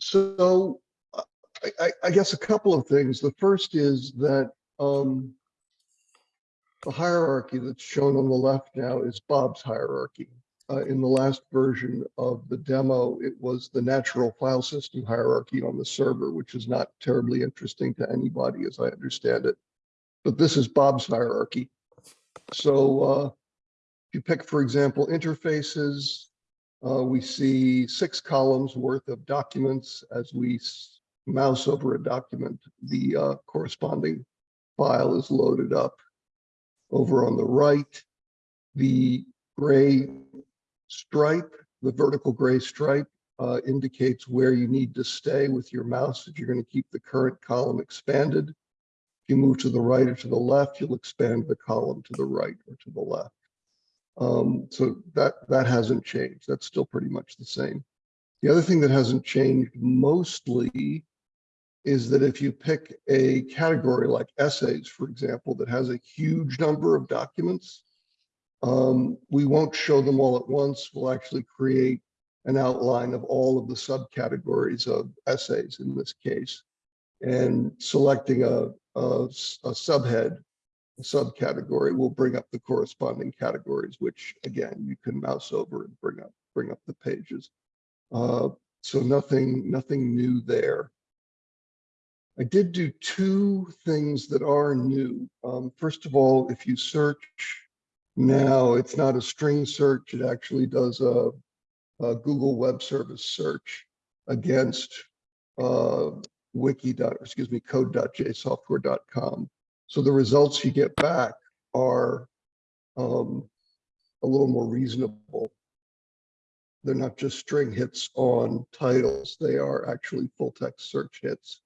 So I, I, guess a couple of things. The first is that um, the hierarchy that's shown on the left now is Bob's hierarchy. Uh, in the last version of the demo, it was the natural file system hierarchy on the server, which is not terribly interesting to anybody as I understand it. But this is Bob's hierarchy. So uh, if you pick, for example, interfaces, uh, we see six columns worth of documents. As we mouse over a document, the uh, corresponding file is loaded up. Over on the right, the gray stripe, the vertical gray stripe uh, indicates where you need to stay with your mouse if you're going to keep the current column expanded. If you move to the right or to the left, you'll expand the column to the right or to the left. Um, so that, that hasn't changed. That's still pretty much the same. The other thing that hasn't changed mostly is that if you pick a category like essays, for example, that has a huge number of documents, um, we won't show them all at once. We'll actually create an outline of all of the subcategories of essays in this case. And selecting a, a, a subhead subcategory will bring up the corresponding categories, which again, you can mouse over and bring up, bring up the pages. Uh, so nothing, nothing new there. I did do two things that are new. Um, first of all, if you search now, it's not a string search. It actually does a, a Google Web Service search against uh, wiki. Excuse me, code.jsoftware.com. So the results you get back are um, a little more reasonable. They're not just string hits on titles. They are actually full text search hits.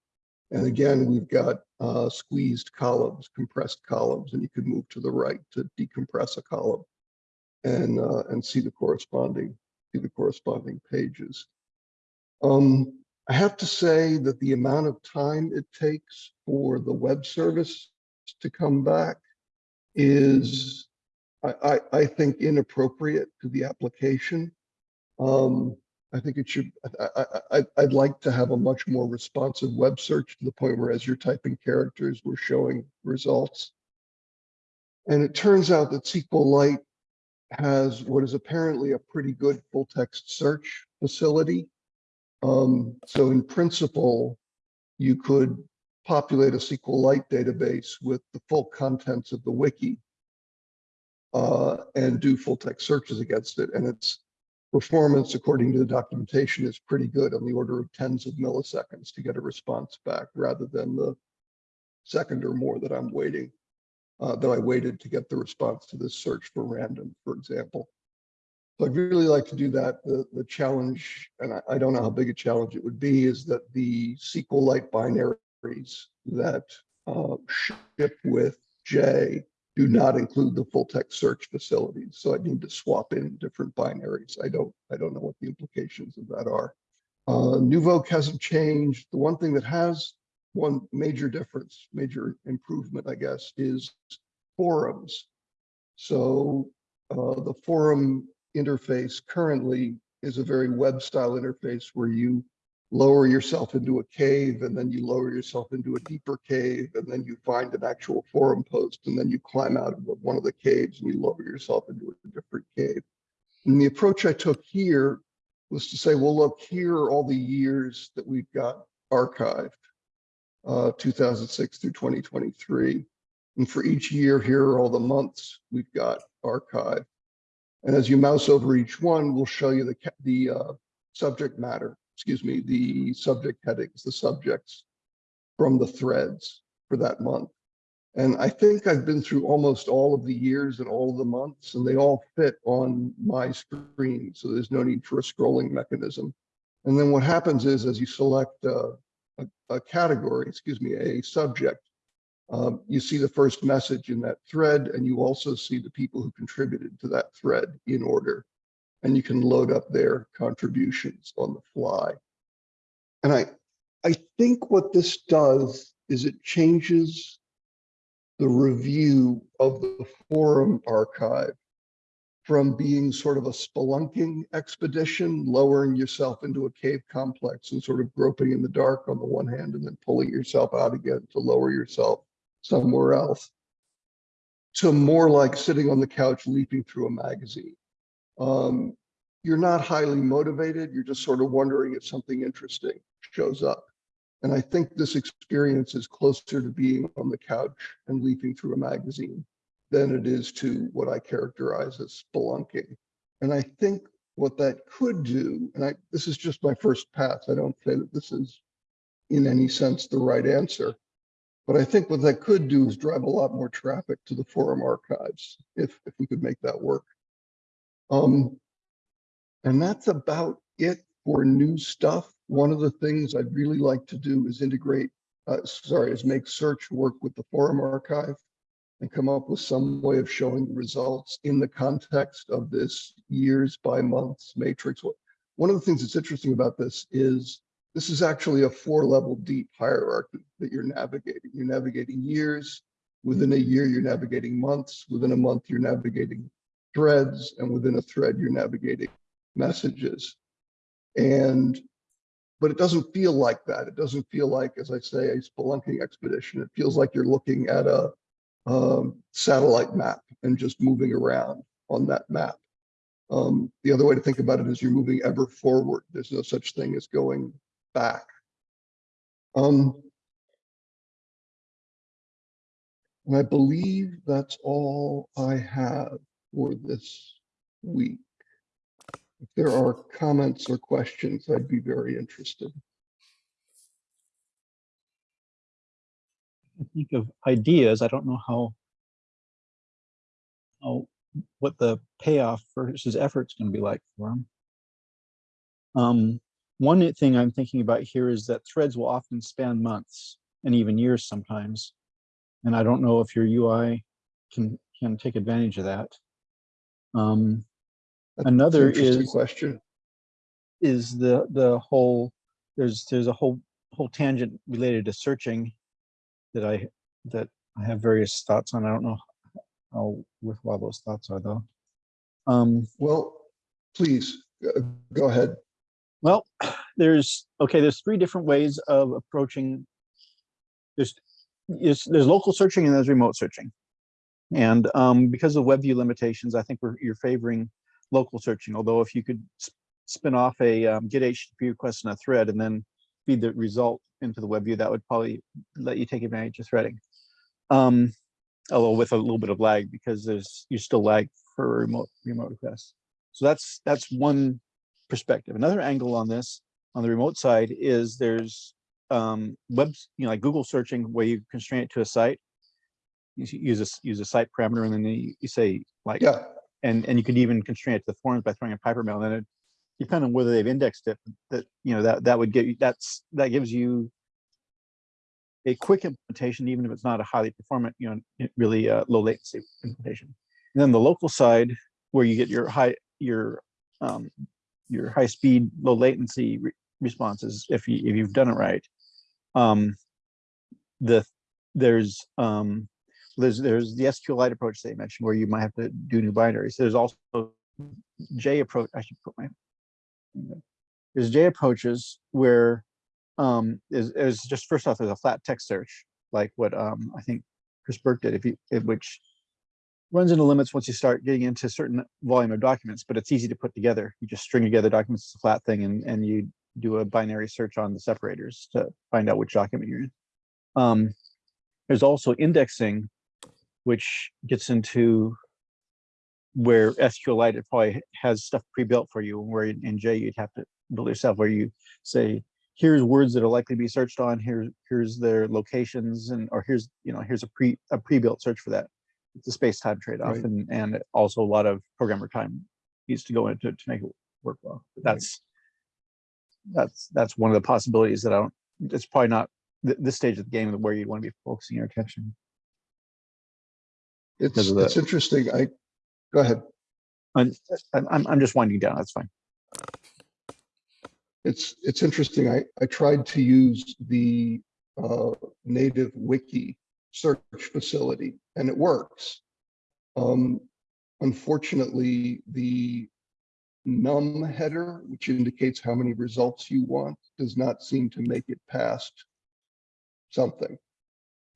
And again, we've got uh, squeezed columns, compressed columns, and you can move to the right to decompress a column and uh, and see the corresponding see the corresponding pages. Um, I have to say that the amount of time it takes for the web service to come back is, I, I, think, inappropriate to the application. Um, I think it should, I, I, I, I'd like to have a much more responsive web search to the point where as you're typing characters, we're showing results. And it turns out that SQLite has what is apparently a pretty good full text search facility. Um, so in principle, you could populate a SQLite database with the full contents of the wiki uh, and do full text searches against it. And its performance, according to the documentation, is pretty good on the order of tens of milliseconds to get a response back rather than the second or more that I'm waiting, uh, that I waited to get the response to this search for random, for example. So I'd really like to do that. The, the challenge, and I, I don't know how big a challenge it would be, is that the SQLite binaries that uh, ship with J do not include the full text search facilities. So I need to swap in different binaries. I don't, I don't know what the implications of that are. Uh, hasn't changed. The one thing that has one major difference, major improvement, I guess, is forums. So uh, the forum interface currently is a very web style interface where you lower yourself into a cave and then you lower yourself into a deeper cave and then you find an actual forum post and then you climb out of one of the caves and you lower yourself into a different cave. And the approach I took here was to say, well, look, here are all the years that we've got archived, uh, 2006 through 2023. And for each year, here are all the months we've got archived. And as you mouse over each one, we'll show you the, the uh, subject matter, excuse me, the subject headings, the subjects from the threads for that month. And I think I've been through almost all of the years and all of the months, and they all fit on my screen. So there's no need for a scrolling mechanism. And then what happens is as you select uh, a, a category, excuse me, a subject, um, you see the first message in that thread, and you also see the people who contributed to that thread in order. And you can load up their contributions on the fly. And I, I think what this does is it changes the review of the forum archive from being sort of a spelunking expedition, lowering yourself into a cave complex and sort of groping in the dark on the one hand and then pulling yourself out again to lower yourself somewhere else, to more like sitting on the couch leaping through a magazine. Um, you're not highly motivated. You're just sort of wondering if something interesting shows up. And I think this experience is closer to being on the couch and leaping through a magazine than it is to what I characterize as spelunking. And I think what that could do, and I, this is just my first pass, I don't say that this is in any sense the right answer, but I think what that could do is drive a lot more traffic to the forum archives if, if we could make that work. Um, and that's about it for new stuff. One of the things I'd really like to do is integrate, uh, sorry, is make search work with the forum archive and come up with some way of showing results in the context of this years by months matrix. One of the things that's interesting about this is this is actually a four level deep hierarchy that you're navigating. You're navigating years, within a year, you're navigating months, within a month, you're navigating threads, and within a thread, you're navigating messages. And, but it doesn't feel like that. It doesn't feel like, as I say, a spelunking expedition. It feels like you're looking at a um, satellite map and just moving around on that map. Um, the other way to think about it is you're moving ever forward. There's no such thing as going back. Um, and I believe that's all I have for this week. If there are comments or questions, I'd be very interested. I think of ideas. I don't know how, how what the payoff versus effort is going to be like for them. Um, one thing I'm thinking about here is that threads will often span months and even years sometimes. And I don't know if your UI can can take advantage of that. Um, That's another interesting is Question. is the the whole there's there's a whole whole tangent related to searching that I that I have various thoughts on. I don't know how worthwhile those thoughts are though. Um, Well, please, uh, go ahead. well, there's okay. There's three different ways of approaching. There's there's, there's local searching and there's remote searching, and um, because of WebView limitations, I think you're favoring local searching. Although if you could spin off a um, get HTTP request in a thread and then feed the result into the web view, that would probably let you take advantage of threading. Um, although with a little bit of lag because there's you still lag for remote remote requests. So that's that's one perspective. Another angle on this on the remote side is there's um, webs, you know, like Google searching where you constrain it to a site. You use a use a site parameter and then you, you say like Yeah, and and you could even constrain it to the forms by throwing a Pipermail. And then it depending on whether they've indexed it, that you know that that would get you that's that gives you a quick implementation, even if it's not a highly performant, you know, really uh, low latency implementation. And then the local side, where you get your high your um, your high speed, low latency re responses, if you if you've done it right. Um, the there's um, there's there's the SQLite approach that you mentioned where you might have to do new binaries. There's also J approach. I should put my there's J approaches where um is, is just first off there's a flat text search like what um I think Chris Burke did if you if, which runs into limits once you start getting into certain volume of documents, but it's easy to put together. You just string together documents, it's a flat thing, and and you do a binary search on the separators to find out which document you're in. Um, there's also indexing, which gets into where SQLite it probably has stuff pre-built for you, where in, J you'd have to build yourself, where you say, here's words that are likely to be searched on, here's here's their locations, and or here's you know here's a pre a pre-built search for that. It's a space-time trade-off, Right. and and also a lot of programmer time needs to go into to make it work well. But Right. that's that's that's one of the possibilities that I don't. It's probably not th- this stage of the game where you'd want to be focusing your attention. It's, Because of the- it's interesting. I, go ahead. I'm I'm I'm- I'm just winding down. That's fine. It's, it's interesting. I, I tried to use the uh, native wiki search facility and it works. Um, unfortunately, the num header, which indicates how many results you want, does not seem to make it past something.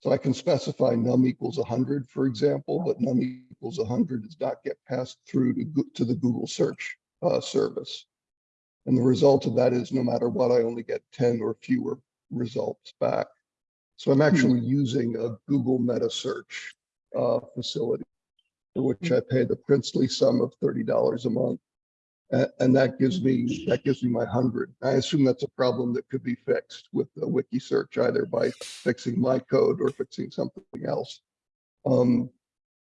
So I can specify num equals 100, for example, but num equals 100 does not get passed through to, to the Google search uh, service. And the result of that is no matter what, I only get 10 or fewer results back. So I'm actually using a Google meta search uh, facility for which I pay the princely sum of $30 a month. And that gives me, that gives me my hundred. I assume that's a problem that could be fixed with the wiki search, either by fixing my code or fixing something else. Um,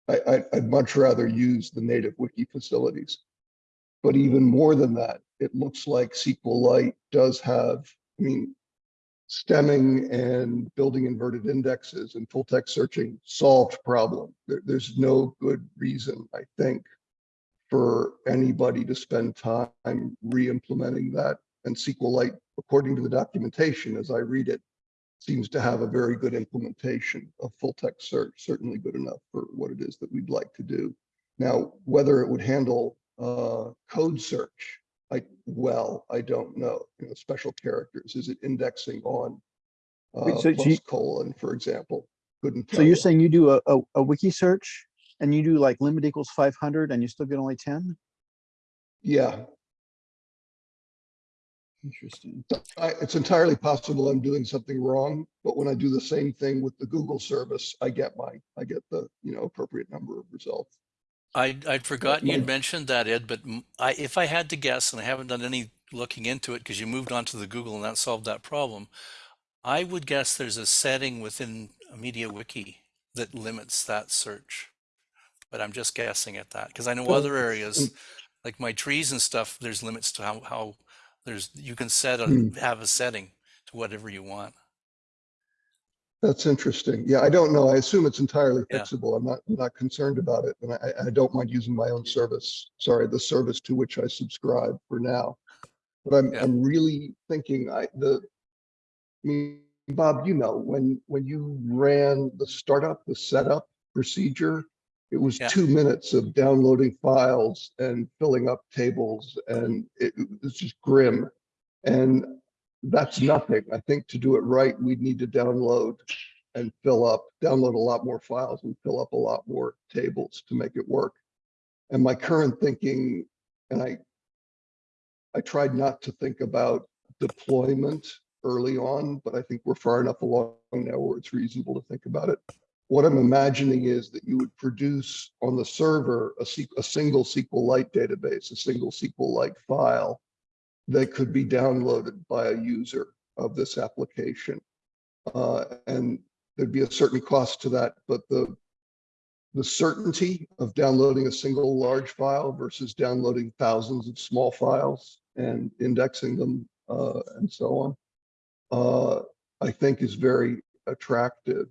I, I'd much rather use the native wiki facilities. But even more than that, it looks like SQLite does have, I mean, stemming and building inverted indexes and full text searching solved problem. There, there's no good reason, I think, for anybody to spend time re-implementing that. And SQLite, according to the documentation, as I read it, seems to have a very good implementation of full text search, certainly good enough for what it is that we'd like to do. Now, whether it would handle uh, code search, I, well, I don't know, you know, special characters, is it indexing on Wait, uh, so plus you- colon, for example? Couldn't So you're you. saying you do a, a, a wiki search and you do like limit equals five hundred and you still get only ten? Yeah, Interesting. I, it's entirely possible I'm doing something wrong, but when I do the same thing with the Google service, I get my, I get the, you know, appropriate number of results. I, I'd forgotten you'd mentioned that, Ed, but m- I, if I had to guess, and I haven't done any looking into it because you moved on to the Google and that solved that problem, I would guess there's a setting within a MediaWiki that limits that search. But I'm just guessing at that because I know other areas, mm. like my trees and stuff, there's limits to how, how there's, you can set a, Hmm. have a setting to whatever you want. That's interesting. Yeah, I don't know. I assume it's entirely Yeah. fixable. I'm not, I'm not concerned about it. And I, I don't mind using my own service. Sorry, the service to which I subscribe for now. But I'm, Yeah. I'm really thinking I, the, I mean, Bob, you know, when, when you ran the startup, the setup procedure, it was Yeah. two minutes of downloading files and filling up tables and it it was just grim. And that's nothing. I think to do it right, we'd need to download and fill up, download a lot more files and fill up a lot more tables to make it work. And my current thinking, and I, I tried not to think about deployment early on, but I think we're far enough along now where it's reasonable to think about it. What I'm imagining is that you would produce on the server a, a single SQLite database, a single SQLite file that could be downloaded by a user of this application. Uh, and there'd be a certain cost to that, but the the certainty of downloading a single large file versus downloading thousands of small files and indexing them uh, and so on, uh, I think is very attractive.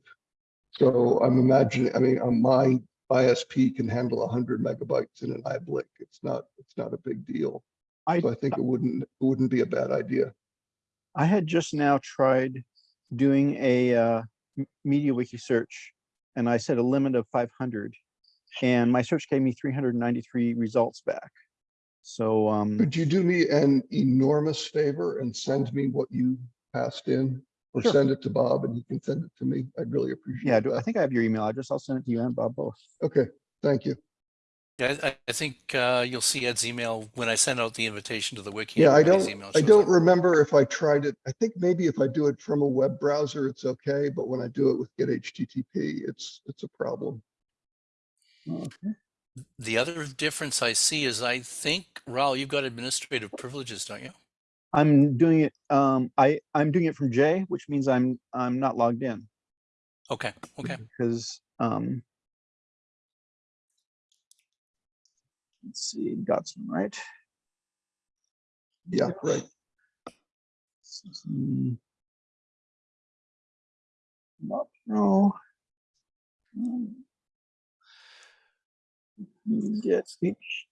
So I'm imagining, I mean, on my ISP can handle 100 megabytes in an iBlink. It's not, it's not a big deal. I, So I think it wouldn't, it wouldn't be a bad idea. I had just now tried doing a uh, m- MediaWiki search and I set a limit of five hundred. And my search gave me three hundred and ninety-three results back. So, um, Could you do me an enormous favor and send me what you passed in? Or Sure. send it to Bob and he can send it to me. I'd really appreciate yeah, I do- I think I have your email address. I'll send it to you and Bob both. Okay, thank you. Yeah, I, I think uh, you'll see Ed's email when I send out the invitation to the wiki. Yeah, I don't, email I don't up. remember if I tried it. I think maybe if I do it from a web browser, it's okay, but when I do it with get HTTP, it's, it's a problem. Okay. The other difference I see is I think, Raul, you've got administrative privileges, don't you? I'm doing it, um, I, I'm doing it from J, which means I'm, I'm not logged in. Okay, okay. Because, um. Let's see, got some, right? Yeah, right. Not, no. Get speech.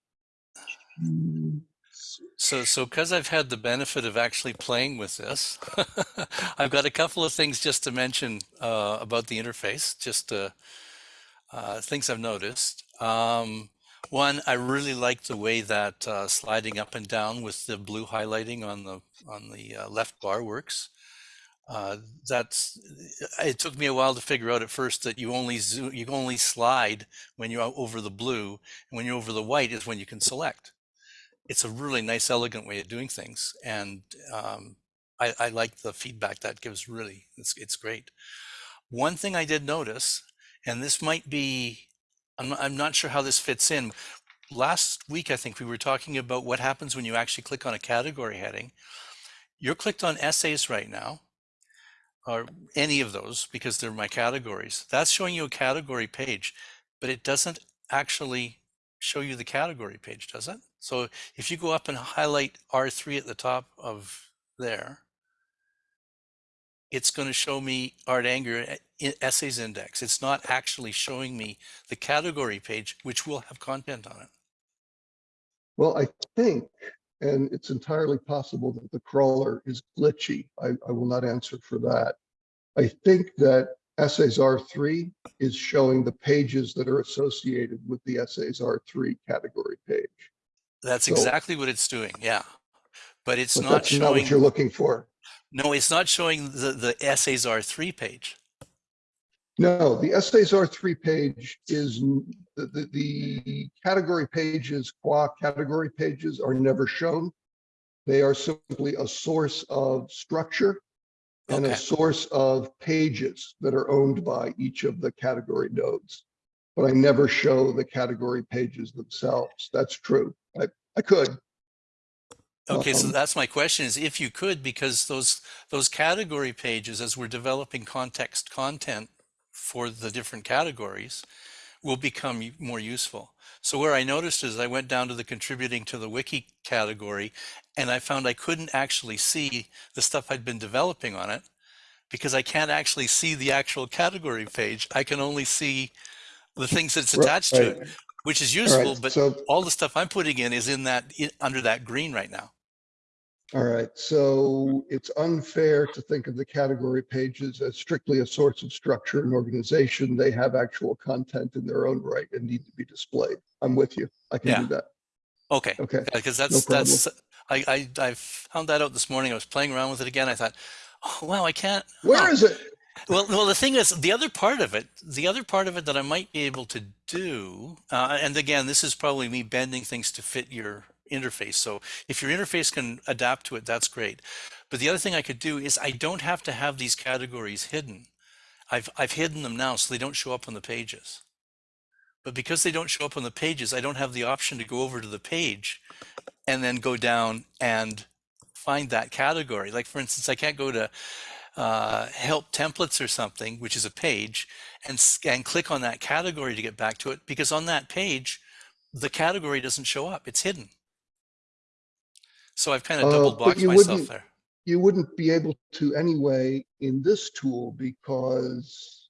So, so because I've had the benefit of actually playing with this, I've got a couple of things just to mention uh, about the interface, just uh, uh, things I've noticed. Um, One, I really like the way that uh, sliding up and down with the blue highlighting on the on the uh, left bar works. Uh, that's it took me a while to figure out at first that you only zoom, you only slide when you're over the blue, and when you're over the white is when you can select. It's a really nice, elegant way of doing things, and um, I, I like the feedback that gives. Really, it's it's great. One thing I did notice, and this might be, I'm not, I'm not sure how this fits in. Last week, I think we were talking about what happens when you actually click on a category heading. You're clicked on essays right now, or any of those because they're my categories. That's showing you a category page, but it doesn't actually show you the category page, does it? So if you go up and highlight R3 at the top of there, it's going to show me Art Anger eh, Essays Index. It's not actually showing me the category page, which will have content on it. Well, I think, and it's entirely possible that the crawler is glitchy. I, I will not answer for that. I think that essays R3 is showing the pages that are associated with the essays R3 category page. That's So- exactly what it's doing. Yeah. But it's But not that's not what you're looking for. no, it's not showing the, the essays R3 page. No, the essays R3 page is, the, the, the category pages, qua category pages are never shown. They are simply a source of structure and a source of pages that are owned by each of the category nodes. But I never show the category pages themselves. That's true. I, I could. Okay, so Um, that's my question is if you could, because those those category pages, as we're developing context content for the different categories, will become more useful. So where I noticed is I went down to the contributing to the wiki category, and I found I couldn't actually see the stuff I'd been developing on it because I can't actually see the actual category page. I can only see the things that's attached to it, which is All useful, right, but so all the stuff I'm putting in is in that i under that green right now. All right, so it's unfair to think of the category pages as strictly a source of structure and organization. They have actual content in their own right and need to be displayed. I'm with you. I can Yeah. do that. Okay. Okay, because that's problem. that's I, I I found that out this morning. I was playing around with it again. I thought, oh wow, I can't. where huh." is it? Well, well, the thing is, the other part of it, the other part of it that I might be able to do, uh, and again, this is probably me bending things to fit your interface. So if your interface can adapt to it, that's great. But the other thing I could do is I don't have to have these categories hidden. I've I've hidden them now so they don't show up on the pages. But because they don't show up on the pages, I don't have the option to go over to the page and then go down and find that category. Like for instance, I can't go to uh, help templates or something, which is a page, and, and click on that category to get back to it because on that page, the category doesn't show up. It's hidden. So I've kind of Uh, double boxed you myself wouldn't- there. You wouldn't be able to anyway in this tool because,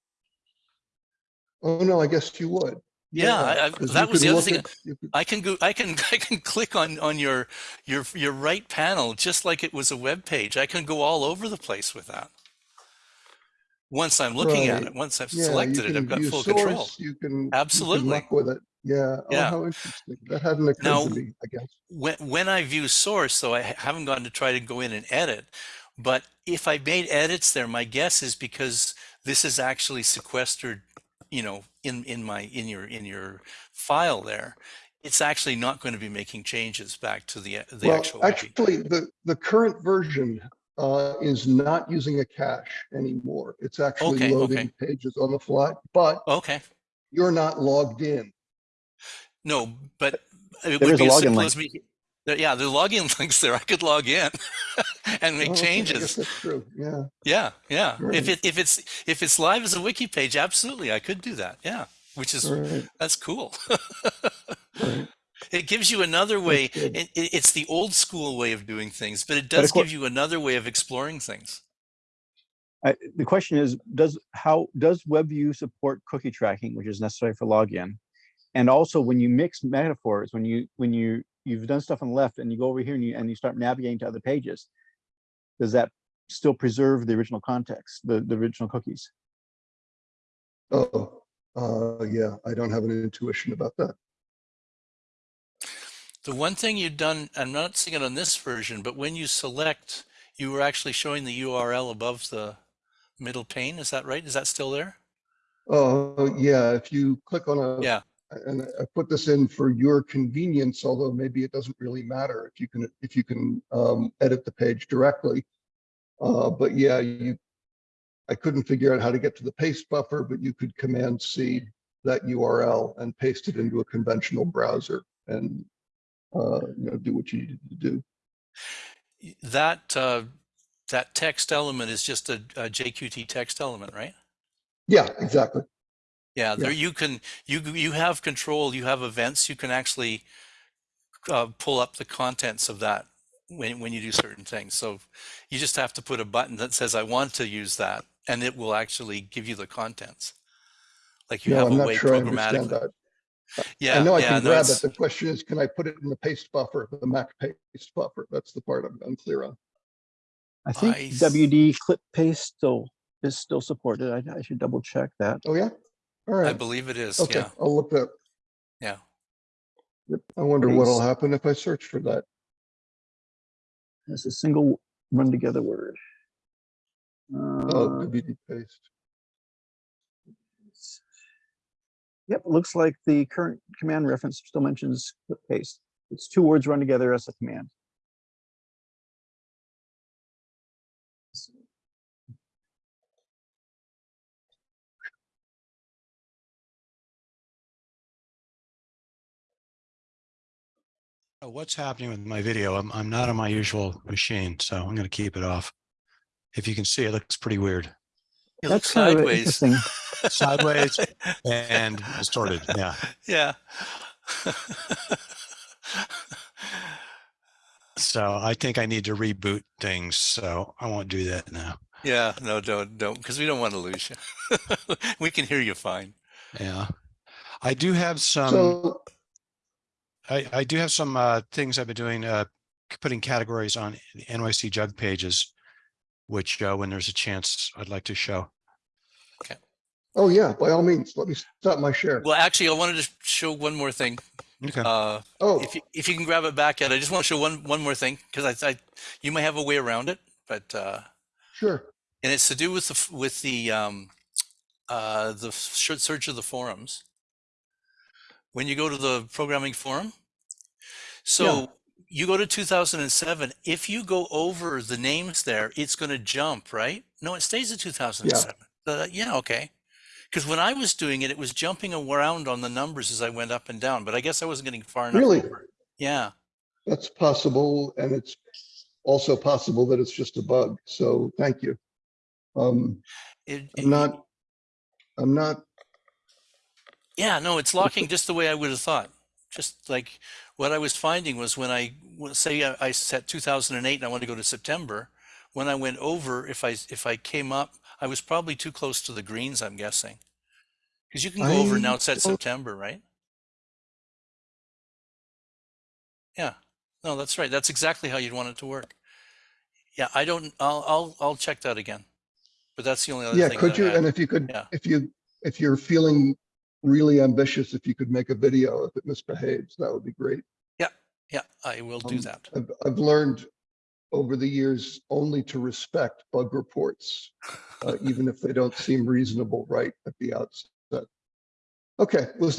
oh no, I guess you would. Yeah, I- I- that was the other thing. at- could- I can go. I can. I can click on on your your your right panel just like it was a web page. I can go all over the place with that. Once I'm looking at it, once I've Yeah, selected it, I've got full control. You can. you can Absolutely. With it. Yeah. Oh, Yeah. how interesting. That hadn't occurred Now- to me, I guess. when when I view source, though I haven't gone to try to go in and edit, but if I made edits there, my guess is because this is actually sequestered, you know, in in my in your in your file there, it's actually not going to be making changes back to the the Well, actual actually, the, the current version uh, is not using a cache anymore. It's actually Okay, loading okay. pages on the fly, but Okay, you're not logged in. No, but it There would is a be as login simple link. as me. there- Yeah, the login links there. I could log in and make Oh, okay, I changes. guess that's true. Yeah. Yeah, yeah. If it if it's if it's live as a wiki page, absolutely, I could do that. Yeah, which is All right. that's cool. all right. It gives you another way. It, it, it's the old school way of doing things, but it But of does cour- give you another way of exploring things. I, the question is, does how does WebView support cookie tracking, which is necessary for login? And also, when you mix metaphors, when you when you you've done stuff on the left and you go over here and you and you start navigating to other pages, does that still preserve the original context, the the original cookies? Oh, uh, yeah, I don't have an intuition about that. The one thing you've done, I'm not seeing it on this version, but when you select, you were actually showing the URL above the middle pane. Is that right? Is that still there? Oh, yeah, if you click on a. Yeah. And I put this in for your convenience, although maybe it doesn't really matter if you can, if you can um, edit the page directly. Uh, but yeah, you, I couldn't figure out how to get to the paste buffer, but you could command C that URL and paste it into a conventional browser and uh, you know, do what you needed to do. That, uh, that text element is just a, a JQT text element, right? Yeah, exactly. Yeah, there you can, you, you have control, you have events, you can actually uh, pull up the contents of that when, when you do certain things. So you just have to put a button that says, I want to use that, and it will actually give you the contents. Like you No, have I'm a not way sure I understand programmatically. that. Yeah, I know I yeah, can no, grab it. The question is, can I put it in the paste buffer, the Mac paste buffer? That's the part I'm unclear on. I think I s- WD clip paste still is still supported. I, I should double check that. Oh, yeah? All I believe it is, Okay, yeah, I'll look up. yeah. Yep, I wonder what'll happen if I search for that. It's a single run together word. Oh, Uh, WD paste. Yep, looks like the current command reference still mentions clip paste. It's two words run together as a command. What's happening with my video? I'm, I'm not on my usual machine, so I'm going to keep it off. If you can see, it looks pretty weird. It That's looks kind of sideways. interesting. Sideways and distorted. Yeah. Yeah. So I think I need to reboot things. So I won't do that now. Yeah, no, don't, don't, because we don't want to lose you. We can hear you fine. Yeah. I do have some, So, I, I do have some uh, things I've been doing, uh, putting categories on the NYC jug pages, which uh, when there's a chance, I'd like to show. Okay. Oh yeah, by all means, let me stop my share. Well, actually, I wanted to show one more thing. Okay. Uh, Oh, if you, if you can grab it back, Ed, I just want to show one, one more thing, because I, I, you may have a way around it, but, uh, sure. and it's to do with the, with the, um, uh, the search of the forums. When you go to the programming forum, so you go to 2007, if you go over the names there, it's going to jump, right? No, it stays at 2007. Uh, yeah, okay. Because when I was doing it, it was jumping around on the numbers as I went up and down, but I guess I wasn't getting far enough. Really? over. Yeah. That's possible, and it's also possible that it's just a bug, so thank you. Um, It, I'm not, I'm not, Yeah, no, it's locking just the way I would have thought. Just like what I was finding was when I say I, I set 2008 and I want to go to September, when I went over, if I if I came up, I was probably too close to the greens. I'm guessing because you can go over I now. It's set don't- September, right? Yeah, no, that's right. That's exactly how you'd want it to work. Yeah, I don't. I'll I'll I'll check that again. But that's the only other yeah, thing. could you, and if you could, Yeah. if you, if you're feeling really ambitious, if you could make a video if it misbehaves, that would be great. Yeah, yeah, I will do Um, that. I've, I've learned over the years only to respect bug reports, uh, even if they don't seem reasonable right at the outset. Okay, well,